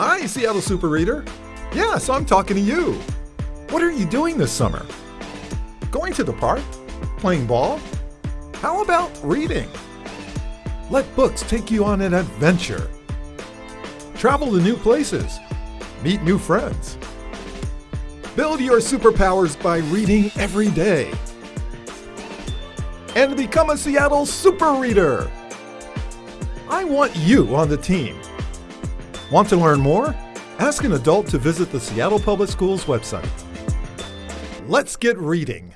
Ah, Hi, Seattle Super Reader. Yeah, so I'm talking to you. What are you doing this summer? Going to the park? Playing ball? How about reading? Let books take you on an adventure. Travel to new places. Meet new friends. Build your superpowers by reading every day. And become a Seattle Super Reader. I want you on the team. Want to learn more? Ask an adult to visit the Seattle Public Schools website. Let's get reading.